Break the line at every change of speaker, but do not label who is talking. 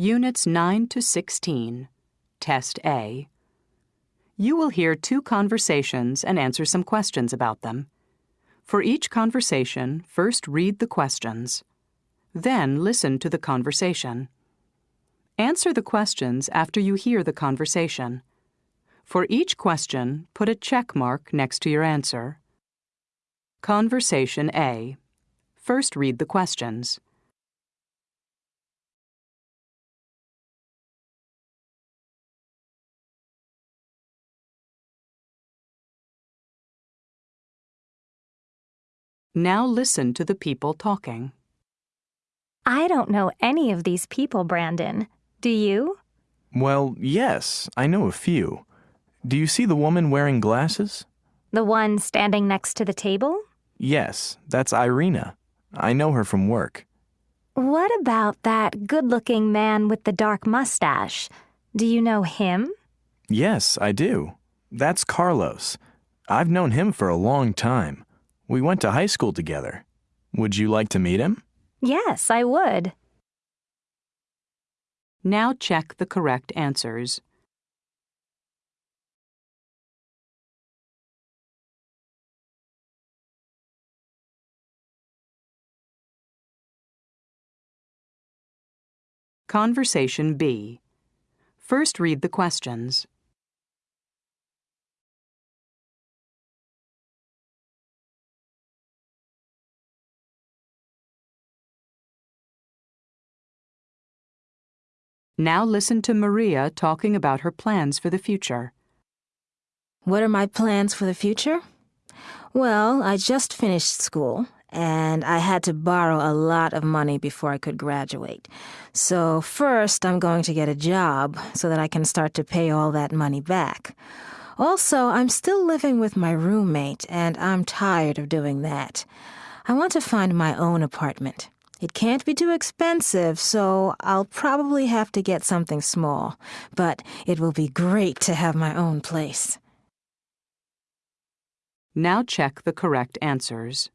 Units 9 to 16, Test A. You will hear two conversations and answer some questions about them. For each conversation, first read the questions. Then listen to the conversation. Answer the questions after you hear the conversation. For each question, put a check mark next to your answer. Conversation A. First read the questions. Now listen to the people talking.
I don't know any of these people, Brandon. Do you?
Well, yes, I know a few. Do you see the woman wearing glasses?
The one standing next to the table?
Yes, that's Irina. I know her from work.
What about that good looking man with the dark mustache? Do you know him?
Yes, I do. That's Carlos. I've known him for a long time. We went to high school together. Would you like to meet him?
Yes, I would.
Now check the correct answers. Conversation B. First read the questions. Now listen to Maria talking about her plans for the future.
What are my plans for the future? Well, I just finished school, and I had to borrow a lot of money before I could graduate. So, first, I'm going to get a job so that I can start to pay all that money back. Also, I'm still living with my roommate, and I'm tired of doing that. I want to find my own apartment. It can't be too expensive, so I'll probably have to get something small, but it will be great to have my own place.
Now check the correct answers.